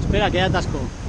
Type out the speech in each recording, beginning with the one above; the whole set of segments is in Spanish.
Espera, que atasco.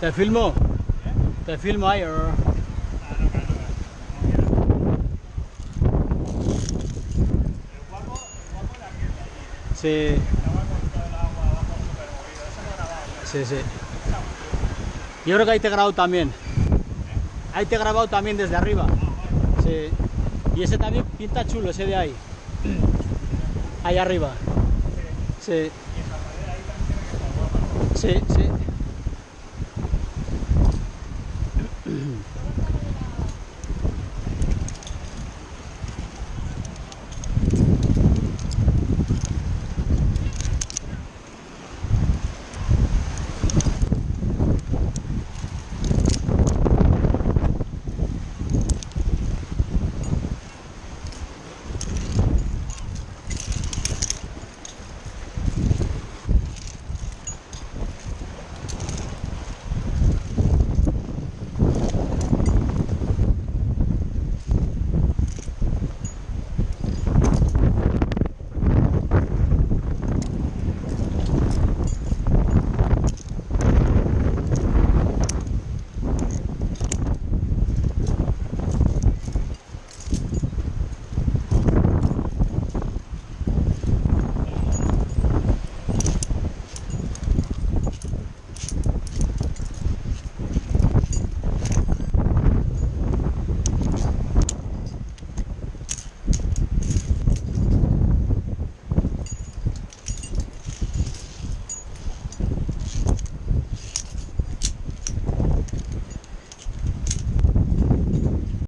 ¿Te filmo? ¿Te filmo ahí? Sí. Sí, sí. Yo creo que ahí te he grabado también. Ahí te he grabado también desde arriba. Sí. Y ese también pinta chulo, ese de ahí. Ahí arriba. Sí. Sí, sí.